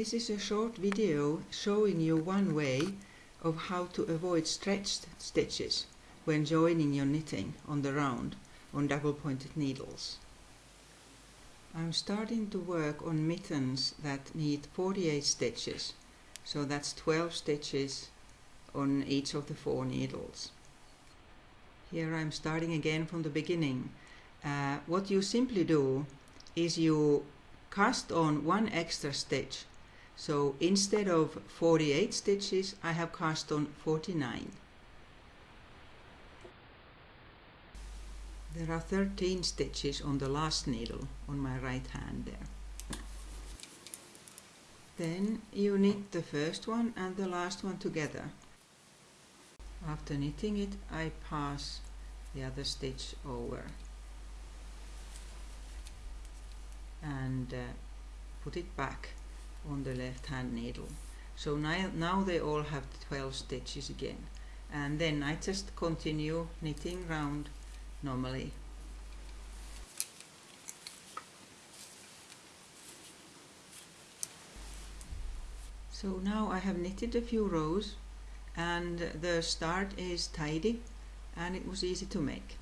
This is a short video showing you one way of how to avoid stretched stitches when joining your knitting on the round on double pointed needles. I'm starting to work on mittens that need 48 stitches, so that's 12 stitches on each of the four needles. Here I'm starting again from the beginning. Uh, what you simply do is you cast on one extra stitch so instead of 48 stitches, I have cast on 49. There are 13 stitches on the last needle on my right hand there. Then you knit the first one and the last one together. After knitting it, I pass the other stitch over and uh, put it back on the left hand needle. So now, now they all have 12 stitches again. And then I just continue knitting round normally. So now I have knitted a few rows and the start is tidy and it was easy to make